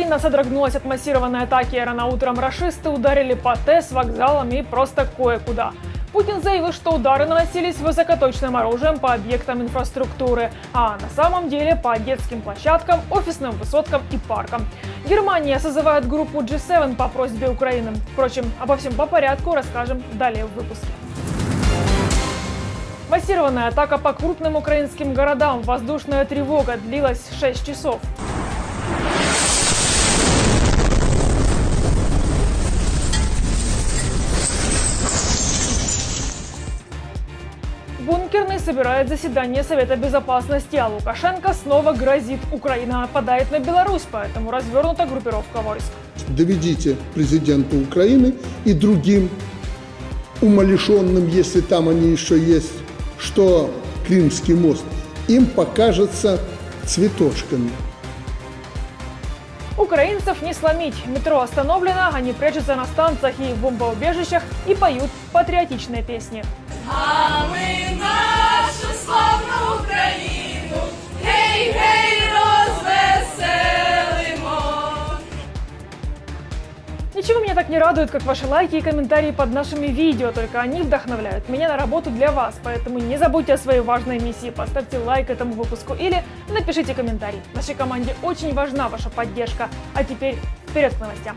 Украина содрогнулась от массированной атаки. Рано утром рашисты ударили по ТЭС, вокзалам и просто кое-куда. Путин заявил, что удары наносились высокоточным оружием по объектам инфраструктуры, а на самом деле по детским площадкам, офисным высоткам и паркам. Германия созывает группу G7 по просьбе Украины. Впрочем, обо всем по порядку расскажем далее в выпуске. Массированная атака по крупным украинским городам. Воздушная тревога длилась 6 часов. Бункерный собирает заседание Совета Безопасности, а Лукашенко снова грозит. Украина нападает на Беларусь, поэтому развернута группировка войск. Доведите президенту Украины и другим умалишенным, если там они еще есть, что Крымский мост им покажется цветочками. Украинцев не сломить. Метро остановлено, они прячутся на станциях и в бомбоубежищах и поют патриотичные песни. А ми Ничего меня так не радует, как ваши лайки и комментарии под нашими видео, только они вдохновляют меня на работу для вас, поэтому не забудьте о своей важной миссии, поставьте лайк этому выпуску или напишите комментарий. Нашей команде очень важна ваша поддержка. А теперь вперед к новостям.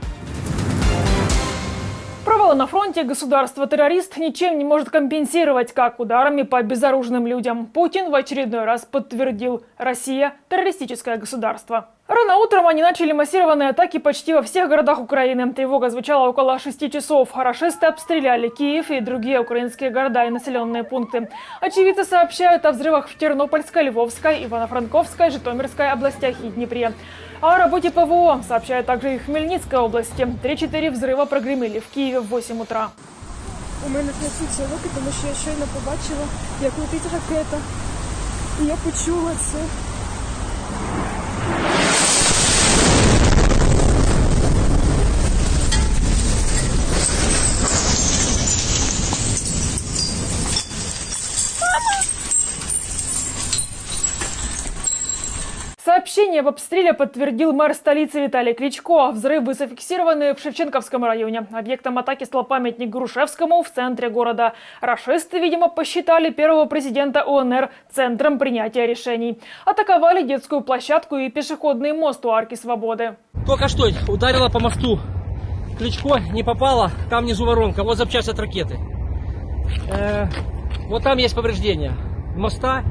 Провалы на фронте государство-террорист ничем не может компенсировать, как ударами по безоружным людям. Путин в очередной раз подтвердил – Россия – террористическое государство. Рано утром они начали массированные атаки почти во всех городах Украины. Тревога звучала около 6 часов. Рашисты обстреляли Киев и другие украинские города и населенные пункты. Очевидцы сообщают о взрывах в Тернопольской, Львовской, Ивано-Франковской, Житомирской областях и Днепре. О работе ПВО сообщают также и Хмельницкой области. 3-4 взрыва прогремели в Киеве в 8 утра. У мене трясуться руки, тому що я щойно побачила, як летить ракета. І я почула це. Сообщение об обстреле подтвердил мэр столицы Виталий Кличко. Взрывы зафиксированы в Шевченковском районе. Объектом атаки стал памятник Грушевскому в центре города. Рашисты, видимо, посчитали первого президента ОНР центром принятия решений. Атаковали детскую площадку и пешеходный мост у Арки Свободы. Только что ударила по мосту. Кличко не попала, там внизу воронка, вот запчасть от ракеты. Э, вот там есть повреждения моста,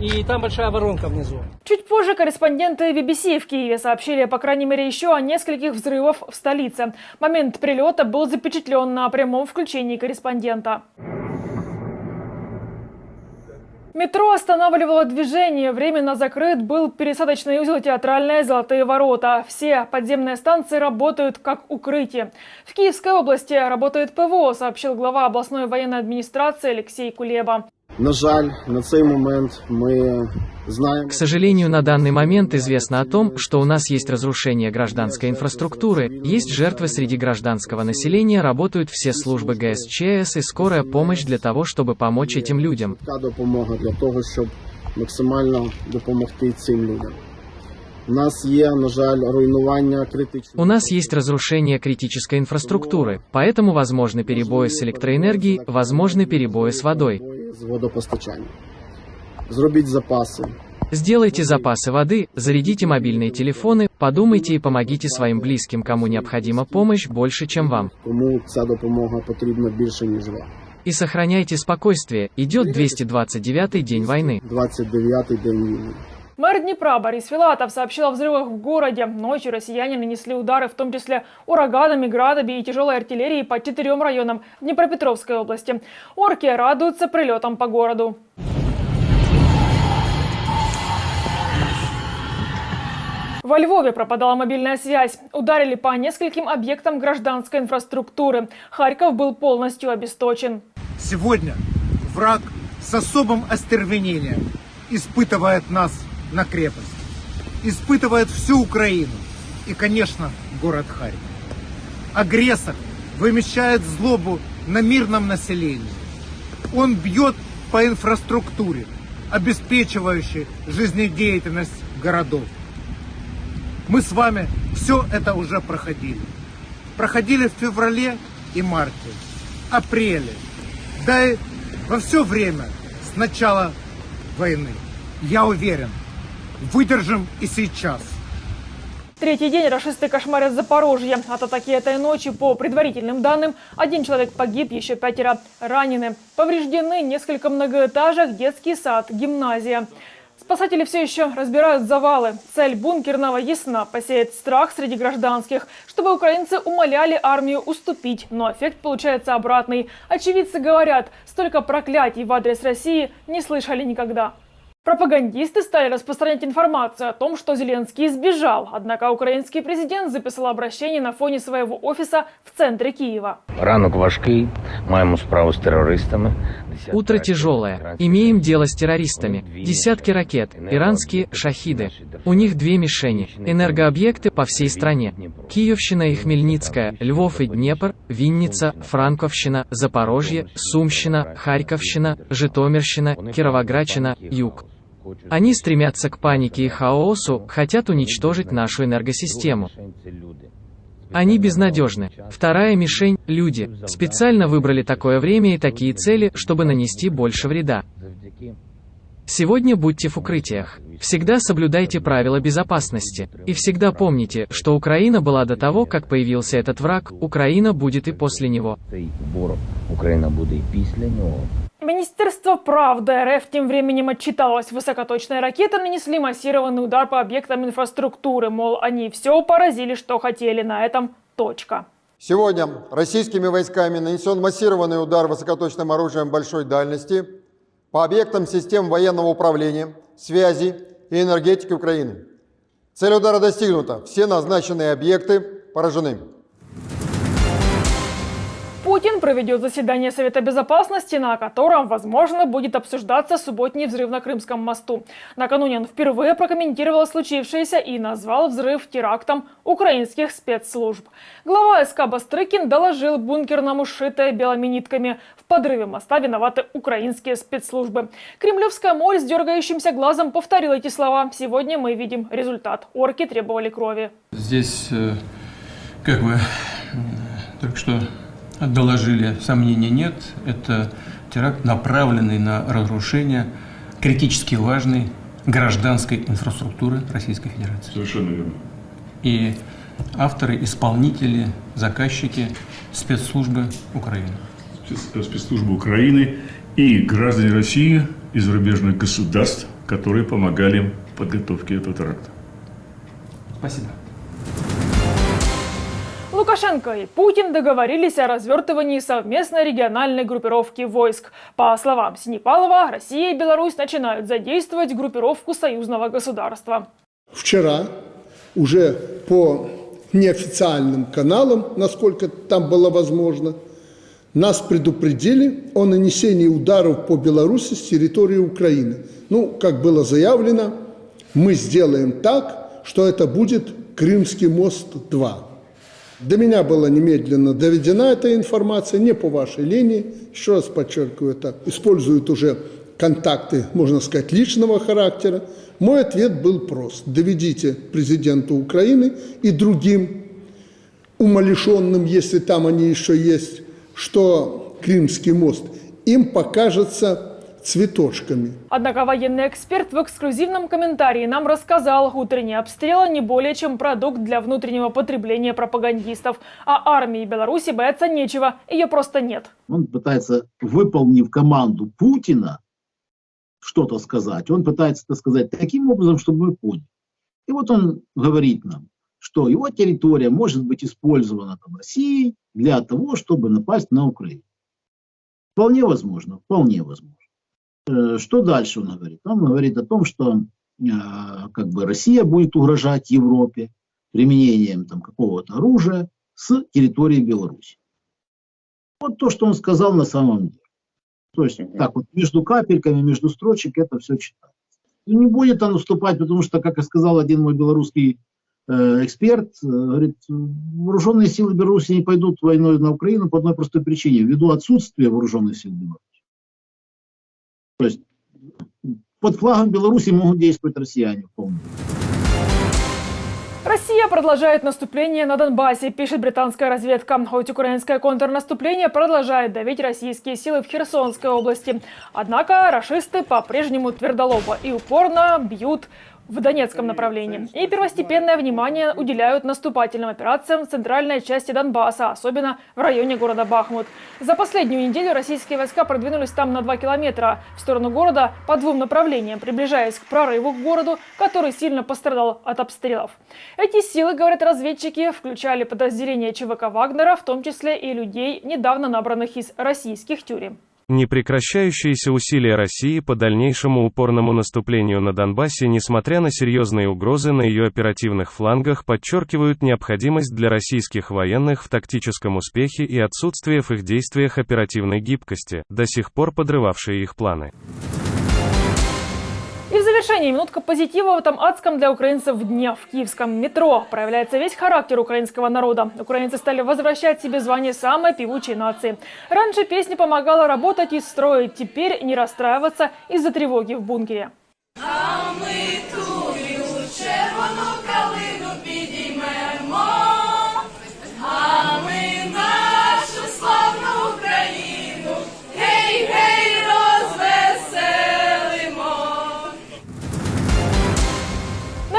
и там большая воронка внизу. Чуть позже корреспонденты BBC в Киеве сообщили, по крайней мере, еще о нескольких взрывах в столице. Момент прилета был запечатлен на прямом включении корреспондента. Метро останавливало движение. Временно закрыт был пересадочный узел «Театральные золотые ворота». Все подземные станции работают как укрытие. В Киевской области работает ПВО, сообщил глава областной военной администрации Алексей Кулеба. На жаль, на цей момент ми знаємо. К сожалению, на данный момент известно о том, что у нас есть разрушение гражданской инфраструктуры, есть жертвы среди гражданского населения, работают все службы ГСЧС и скорая помощь для того, чтобы помочь этим людям. Допомога для того, щоб максимально допомогти цим людям. У нас є, на жаль, руйнування. У нас есть разрушение критической инфраструктуры, поэтому возможны перебои с электроэнергией, возможны перебои с водой з водопостачанням. Зробіть запаси. Сделайте запасы воды, зарядите мобильные телефоны, подумайте и помогите своим близким, кому необходима помощь больше, чем вам. Кому ця допомога потрібна більше, ніж вам. И сохраняйте спокойствие, идет 229-й день войны. 29-й день війни. Мэр Днепра Борис Филатов сообщил о взрывах в городе. Ночью россияне нанесли удары, в том числе ураганами, градами и тяжелой артиллерией по четырем районам Днепропетровской области. Орки радуются прилетам по городу. Во Львове пропадала мобильная связь. Ударили по нескольким объектам гражданской инфраструктуры. Харьков был полностью обесточен. Сегодня враг с особым остервенением испытывает нас на крепость. Испытывает всю Украину и, конечно, город Харьков. Агрессор вымещает злобу на мирном населении. Он бьет по инфраструктуре, обеспечивающей жизнедеятельность городов. Мы с вами все это уже проходили. Проходили в феврале и марте, апреле, да и во все время с начала войны. Я уверен, выдержим и сейчас. Третий день расисты кошмарят Запорожье. От атаки этой ночи, по предварительным данным, один человек погиб, еще пятеро ранены. Повреждены несколько многоэтажек, детский сад, гимназия. Спасатели все еще разбирают завалы. Цель бункерного ясна – посеять страх среди гражданских, чтобы украинцы умоляли армию уступить. Но эффект получается обратный. Очевидцы говорят, столько проклятий в адрес России не слышали никогда. Пропагандисты стали распространять информацию о том, что Зеленский сбежал. Однако украинский президент записал обращение на фоне своего офиса в центре Киева. Ранок важкий, маємо справу з терористами. Десятки Утро тяжелое. Имеем дело с террористами. Десятки ракет. Иранские «Шахиды». У них две мишени. Энергообъекты по всей стране. Киевщина и Хмельницкая, Львов и Днепр, Винница, Франковщина, Запорожье, Сумщина, Харьковщина, Житомирщина, Кировоградщина, Юг. Они стремятся к панике и хаосу, хотят уничтожить нашу энергосистему. Они безнадежны. Вторая мишень – люди. Специально выбрали такое время и такие цели, чтобы нанести больше вреда. Сегодня будьте в укрытиях. Всегда соблюдайте правила безопасности. И всегда помните, что Украина была до того, как появился этот враг, Украина будет и после него. Цей ворог Україна буде і після нього. Министерство правды РФ тем временем отчиталось. Высокоточные ракеты нанесли массированный удар по объектам инфраструктуры. Мол, они все поразили, что хотели. На этом точка. Сегодня российскими войсками нанесен массированный удар высокоточным оружием большой дальности по объектам систем военного управления, связи и энергетики Украины. Цель удара достигнута. Все назначенные объекты поражены. Путин проведет заседание Совета Безопасности, на котором, возможно, будет обсуждаться субботний взрыв на Крымском мосту. Накануне он впервые прокомментировал случившееся и назвал взрыв терактом украинских спецслужб. Глава СК Бастрыкин доложил бункерному сшитое белыми нитками. В подрыве моста виноваты украинские спецслужбы. Кремлевская моль с дергающимся глазом повторил эти слова. Сегодня мы видим результат. Орки требовали крови. Здесь, э, как бы, э, только что доложили, сомнений нет. Это теракт, направленный на разрушение критически важной гражданской инфраструктуры Российской Федерации. Совершенно верно. И авторы, исполнители, заказчики спецслужбы Украины. Спец- Спецслужбы Украины и граждане России из зарубежных государств, которые помогали в подготовке этого теракта. Спасибо. Лукашенко и Путин договорились о развертывании совместной региональной группировки войск. По словам Синепалова, Россия и Беларусь начинают задействовать группировку союзного государства. Вчера уже по неофициальным каналам, насколько там было возможно, нас предупредили о нанесении ударов по Беларуси с территории Украины. Ну, как было заявлено, мы сделаем так, что это будет Крымский мост-2. До меня была немедленно доведена эта информация, не по вашей линии. Еще раз подчеркиваю, это используют уже контакты, можно сказать, личного характера. Мой ответ был прост. Доведите президенту Украины и другим умалишенным, если там они еще есть, что Крымский мост им покажется цветочками. Однако военный эксперт в эксклюзивном комментарии нам рассказал, утренние обстрелы не более чем продукт для внутреннего потребления пропагандистов. А армии Беларуси бояться нечего, ее просто нет. Он пытается, выполнив команду Путина, что-то сказать. Он пытается это сказать таким образом, чтобы мы поняли. И вот он говорит нам, что его территория может быть использована там, Россией для того, чтобы напасть на Украину. Вполне возможно, вполне возможно. Э, Что дальше он говорит? Он говорит о том, что э, как бы Россия будет угрожать Европе применением там, какого-то оружия с территории Беларуси. Вот то, что он сказал на самом деле. То есть так вот между капельками, между строчек это все читается. И не будет он уступать, потому что, как и сказал один мой белорусский э, эксперт, э, говорит, вооруженные силы Беларуси не пойдут войной на Украину по одной простой причине, ввиду отсутствия вооруженных сил Беларуси. То есть под флагом Беларуси могут действовать россияне. Помню. Россия продолжает наступление на Донбассе, пишет британская разведка. Хоть украинское контрнаступление продолжает давить российские силы в Херсонской области. Однако рашисты по-прежнему твердолобо и упорно бьют в Донецком направлении. И первостепенное внимание уделяют наступательным операциям в центральной части Донбасса, особенно в районе города Бахмут. За последнюю неделю российские войска продвинулись там на 2 километра в сторону города по двум направлениям, приближаясь к прорыву к городу, который сильно пострадал от обстрелов. Эти силы, говорят разведчики, включали подразделения ЧВК Вагнера, в том числе и людей, недавно набранных из российских тюрем. Непрекращающиеся усилия России по дальнейшему упорному наступлению на Донбассе, несмотря на серьезные угрозы на ее оперативных флангах, подчеркивают необходимость для российских военных в тактическом успехе и отсутствие в их действиях оперативной гибкости, до сих пор подрывавшие их планы. Завершении минутка позитива в этом адском для украинцев дне в киевском метро. Проявляется весь характер украинского народа. Украинцы стали возвращать себе звание самой певучей нации. Раньше песня помогала работать и строить, теперь не расстраиваться из-за тревоги в бункере.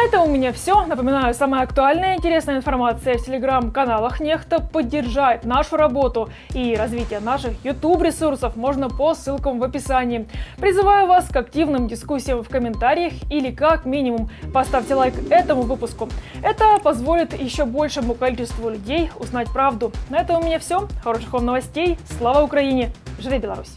На этом у меня все. Напоминаю, самая актуальная и интересная информация в телеграм-каналах Нехта поддержать нашу работу и развитие наших YouTube-ресурсов можно по ссылкам в описании. Призываю вас к активным дискуссиям в комментариях или как минимум поставьте лайк этому выпуску. Это позволит еще большему количеству людей узнать правду. На этом у меня все. Хороших вам новостей. Слава Украине! Живи Беларусь!